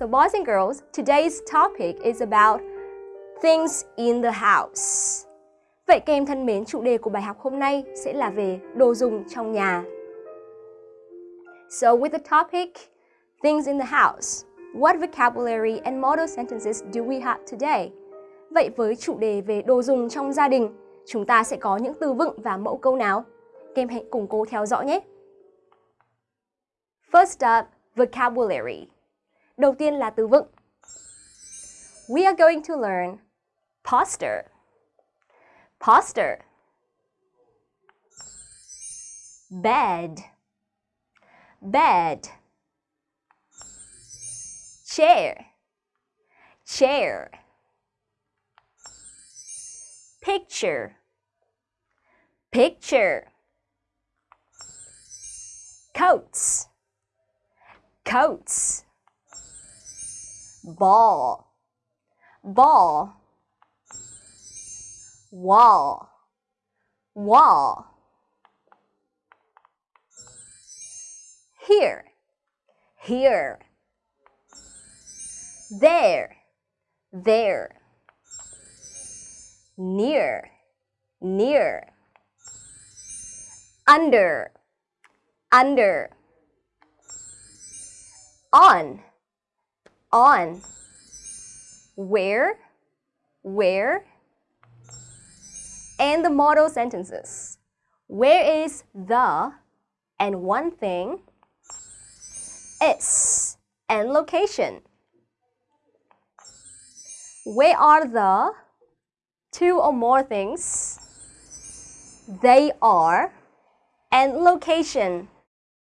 So boys and girls, today's topic is about things in the house. Vậy các em thân mến, chủ đề của bài học hôm nay sẽ là về đồ dùng trong nhà. So with the topic things in the house, what vocabulary and model sentences do we have today? Vậy với chủ đề về đồ dùng trong gia đình, chúng ta sẽ có những từ vựng và mẫu câu nào? Các em hãy cùng cô theo dõi nhé. First up, vocabulary. Đầu tiên là từ vựng. We are going to learn poster. Poster. Bed. Bed. Chair. Chair. Picture. Picture. Coats. Coats ball, ball, wall, wall. Here, here, there, there, near, near, under, under, on, on. Where, where, and the model sentences. Where is the and one thing is and location. Where are the two or more things? They are and location.